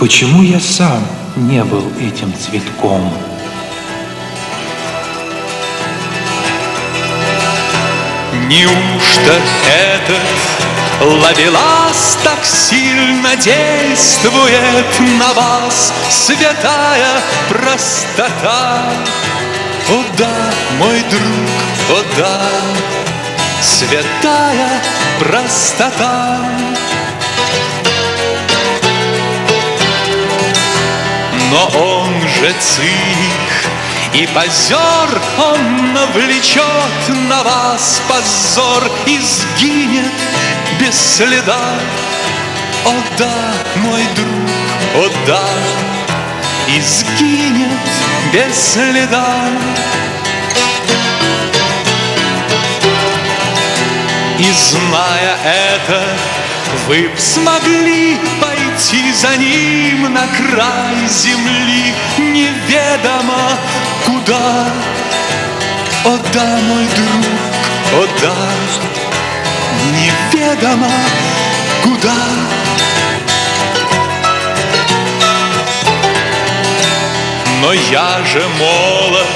Почему я сам не был этим цветком? Неужто этот ловелас так сильно действует на вас, святая простота? О да, мой друг, о да, святая простота. Но он же циник и позер, он навлечет на вас позор и сгинет без следа. О да, мой друг, о да, и сгинет без следа. И зная это, вы б смогли пойти за ним на край земли, неведомо куда. О да, мой друг, о да, неведомо куда. Но я же молод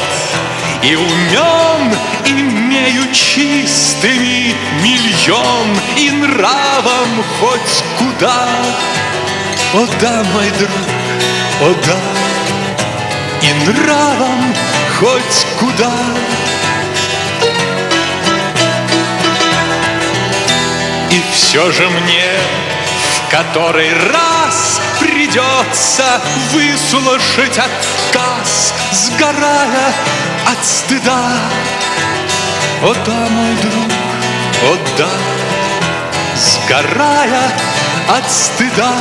и умен, имею чистыми миллион и нравом хоть куда. О да, мой друг, о да, и нравом хоть куда. И все же мне в который раз придется выслушать отказ, сгорая от стыда. О да, мой друг, о да, сгорая от стыда.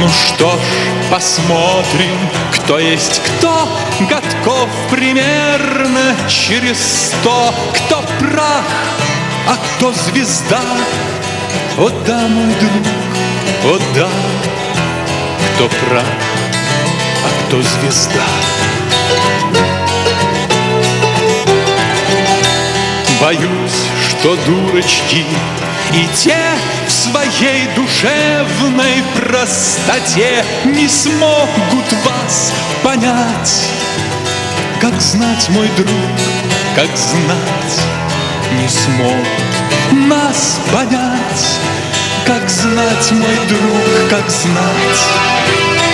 Ну что ж, посмотрим, кто есть кто, Годков примерно через сто, Кто прах, а кто звезда. О да, мой друг, о да, кто прах, а кто звезда. Боюсь, что дурочки и те в своей душевной простоте Не смогут вас понять. Как знать, мой друг, как знать Не смогут нас понять. Как знать, мой друг, как знать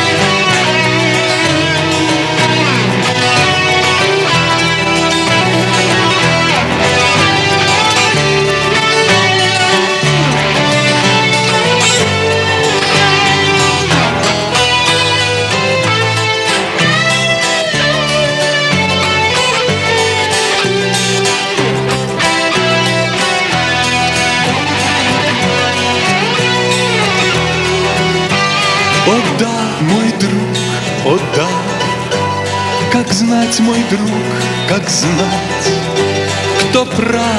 мой друг, как знать, кто прах,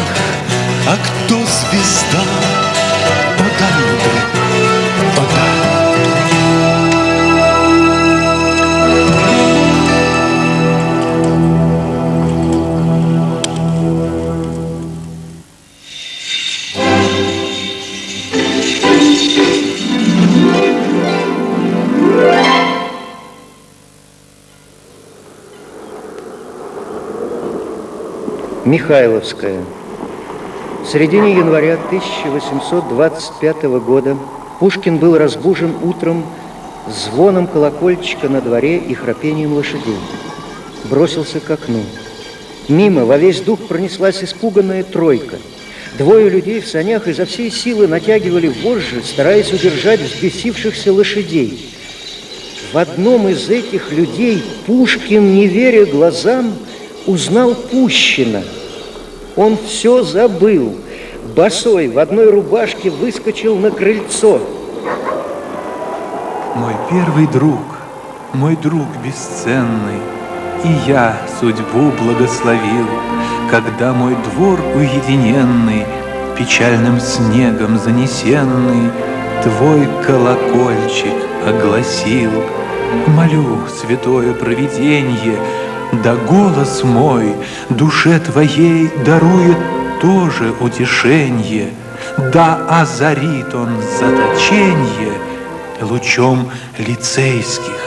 Михайловская. В середине января 1825 года Пушкин был разбужен утром звоном колокольчика на дворе и храпением лошадей. Бросился к окну. Мимо во весь дух пронеслась испуганная тройка. Двое людей в санях изо всей силы натягивали вожжи, стараясь удержать взбесившихся лошадей. В одном из этих людей Пушкин, не веря глазам, узнал Пущина. Он все забыл. Босой в одной рубашке выскочил на крыльцо. Мой первый друг, мой друг бесценный, И я судьбу благословил, Когда мой двор уединенный, Печальным снегом занесенный, Твой колокольчик огласил. Молю, святое провиденье, Да голос мой душе твоей Дарует тоже утешенье, Да озарит он заточенье лучом лицейских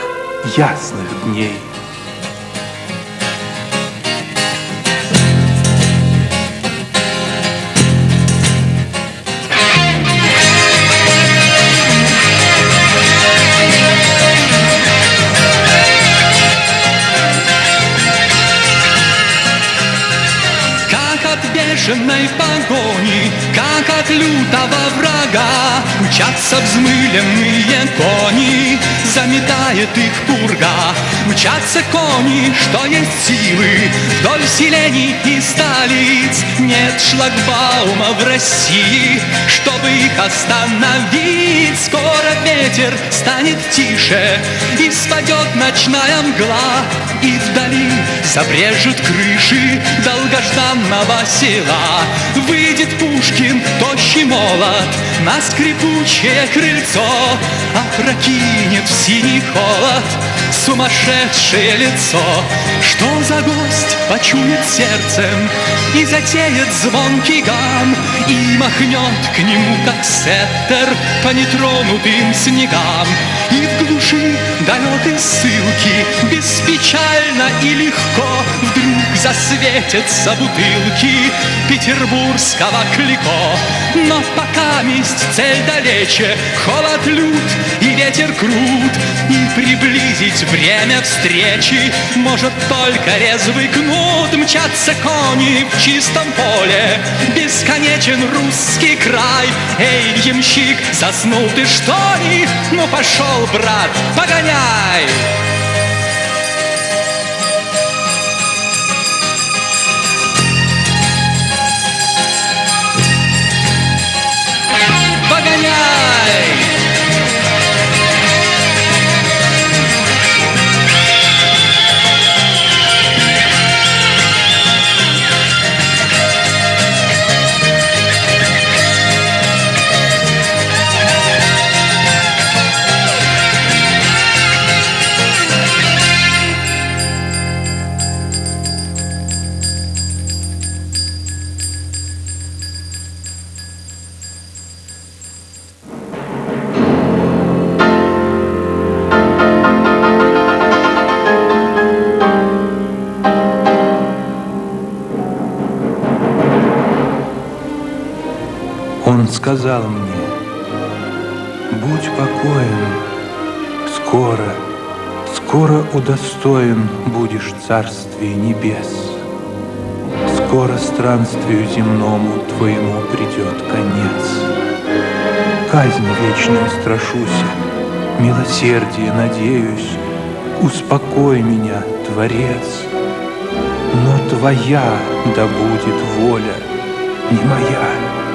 ясных дней. je n'ai pas от лютого врага, Мчатся взмыленные кони, заметает их пурга. Мчатся кони, что есть силы, вдоль селений и столиц. Нет шлагбаума в России, чтобы их остановить. Скоро ветер станет тише, и спадет ночная мгла, И вдали забрежут крыши долгожданного села. Выйдет Пушкин, тощий молот, на скрипучее крыльцо, Опрокинет в синий холод сумасшедшее лицо. Что за гость почует сердцем и затеет звонкий гам, И махнет к нему, как сеттер, по нетронутым снегам. И в глуши далекой ссылки Беспечально и легко Вдруг засветятся бутылки Петербургского клико Но пока месть цель далече Холод лют и ветер крут И приблизить время встречи Может только резвый кнут Мчатся кони в чистом поле Бесконечен русский край Эй, ямщик, заснул ты что ли? Ну пошел, брат, погоняй! Сказал мне, будь покоен, скоро, скоро удостоен будешь царствия небес. Скоро странствию земному твоему придет конец. Казнь вечная страшуся, милосердие надеюсь, Успокой меня, Творец, но Твоя да будет воля, не моя.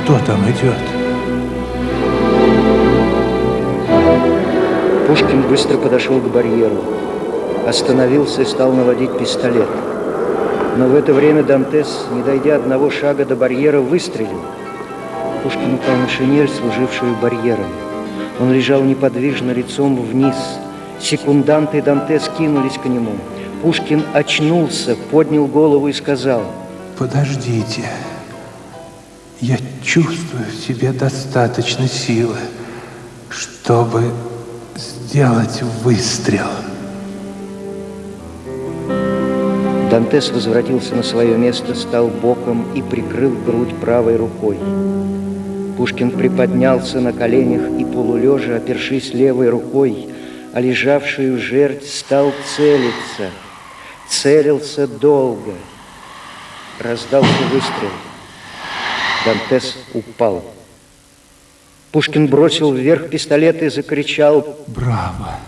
Кто там идет? Пушкин быстро подошел к барьеру, остановился и стал наводить пистолет. Но в это время Дантес, не дойдя одного шага до барьера, выстрелил. Пушкин упал на шинель, служившую барьером. Он лежал неподвижно лицом вниз. Секунданты Дантес кинулись к нему. Пушкин очнулся, поднял голову и сказал, «Подождите». Я чувствую в себе достаточно силы, чтобы сделать выстрел. Дантес возвратился на свое место, стал боком и прикрыл грудь правой рукой. Пушкин приподнялся на коленях и полулежа, опершись левой рукой, а лежавшую жерть стал целиться. Целился долго. Раздался выстрел. Дантес упал. Пушкин бросил вверх пистолет и закричал «Браво!».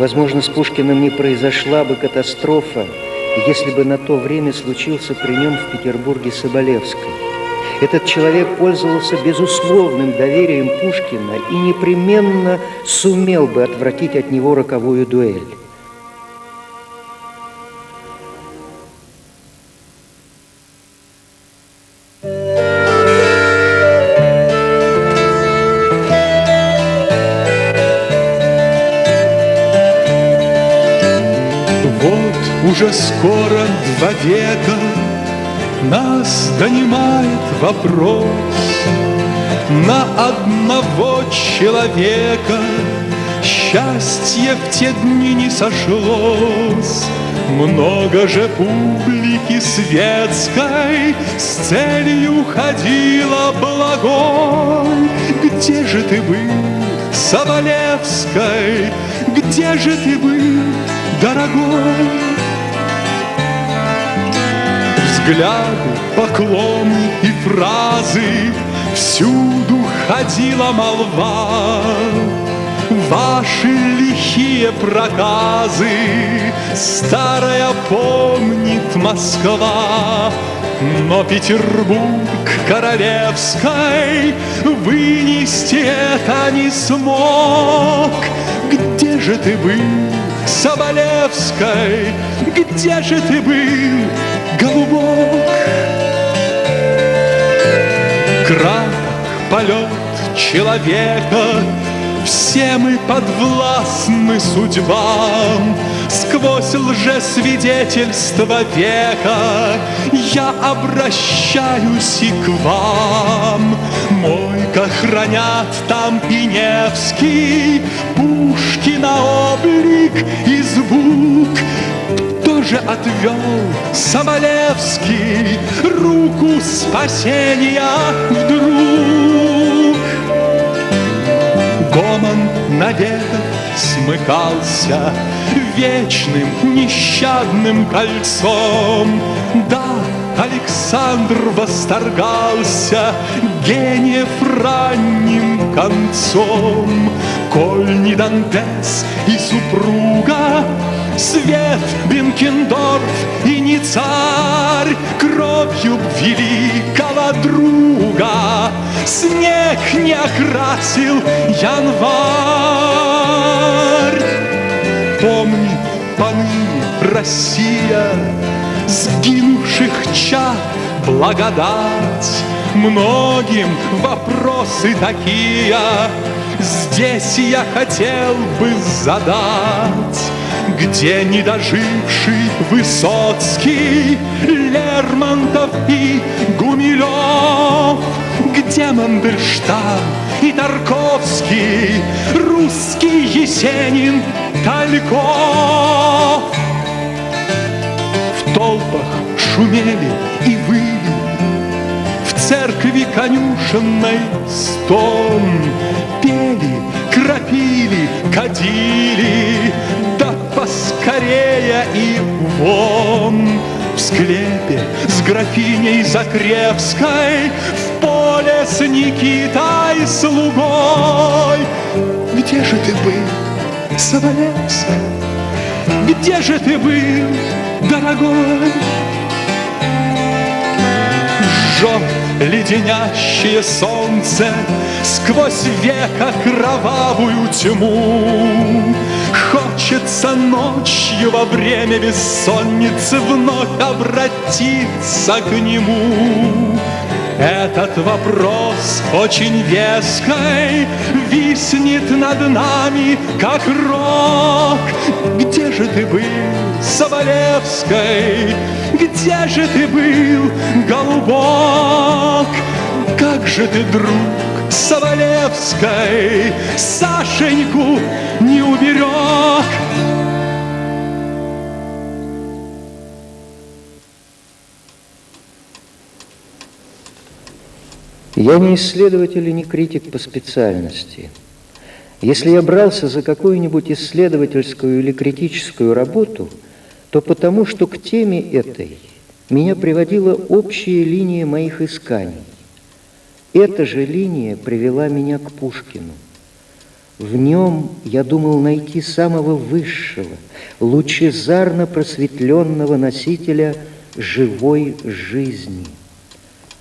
Возможно, с Пушкиным не произошла бы катастрофа, если бы на то время случился при нем в Петербурге Соболевский. Этот человек пользовался безусловным доверием Пушкина и непременно сумел бы отвратить от него роковую дуэль. Уже скоро два века нас донимает вопрос На одного человека Счастье в те дни не сошлось много же публики светской С целью ходила благой Где же ты был, Соболевской? Где же ты был, дорогой? Взгляды, поклоны и фразы. Всюду ходила молва. Ваши лихие проказы. Старая помнит Москва. Но Петербург королевской Вынести это не смог. Где же ты был, Соболевской? Где же ты был, голубок? Крах, полет человека все мы подвластны судьбам, Сквозь лжесвидетельство века Я обращаюсь и к вам. Мойка хранят там и Невский, Пушкина облик и звук, же отвел Соболевский Руку спасения вдруг? Гомон навек смыкался Вечным нещадным кольцом. Да, Александр восторгался Гениев ранним концом. Коль не Дантес и супруга Свет Бенкендорф и не царь Кровью великого друга. Снег не окрасил январь. Помни, поныне Россия Сгинувших чад благодать. Многим вопросы такие. Здесь я хотел бы задать где недоживший Высоцкий, Лермонтов и Гумилев, Где Мандельштам и Тарковский, Русский Есенин, Тальков. В толпах шумели и выли, В церкви конюшенной стон Пели, крапили, кадили, поскорее и вон В склепе с графиней Закревской В поле с Никитой слугой Где же ты был, Соболевская? Где же ты был, дорогой? Жжет леденящее солнце Сквозь века кровавую тьму Хочется ночью во время бессонницы Вновь обратиться к нему этот вопрос очень веской Виснет над нами, как рок Где же ты был, Соболевской? Где же ты был, голубок? Как же ты, друг, Соболевской Сашеньку не уберег. Я не исследователь и не критик по специальности. Если я брался за какую-нибудь исследовательскую или критическую работу, то потому, что к теме этой меня приводила общая линия моих исканий. Эта же линия привела меня к Пушкину. В нем я думал найти самого высшего, лучезарно просветленного носителя живой жизни.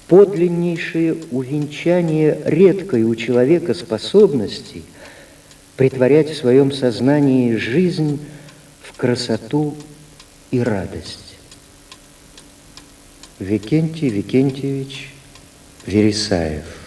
Подлиннейшее увенчание редкой у человека способности притворять в своем сознании жизнь в красоту и радость. Викентий Викентьевич Вересаев